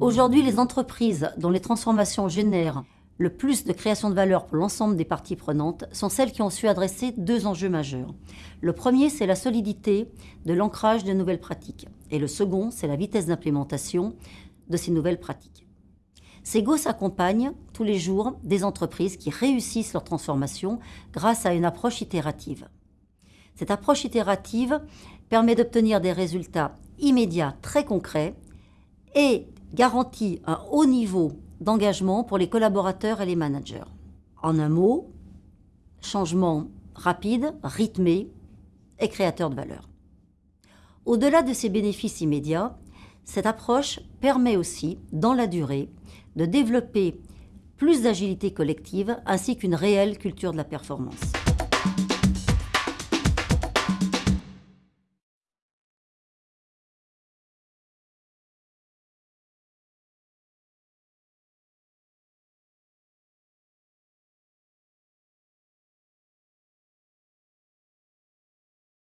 Aujourd'hui, les entreprises dont les transformations génèrent le plus de création de valeur pour l'ensemble des parties prenantes sont celles qui ont su adresser deux enjeux majeurs. Le premier, c'est la solidité de l'ancrage de nouvelles pratiques. Et le second, c'est la vitesse d'implémentation de ces nouvelles pratiques. Sego s'accompagne tous les jours des entreprises qui réussissent leur transformation grâce à une approche itérative. Cette approche itérative permet d'obtenir des résultats immédiats très concrets et garantit un haut niveau d'engagement pour les collaborateurs et les managers. En un mot, changement rapide, rythmé et créateur de valeur. Au-delà de ces bénéfices immédiats, cette approche permet aussi, dans la durée, de développer plus d'agilité collective ainsi qu'une réelle culture de la performance.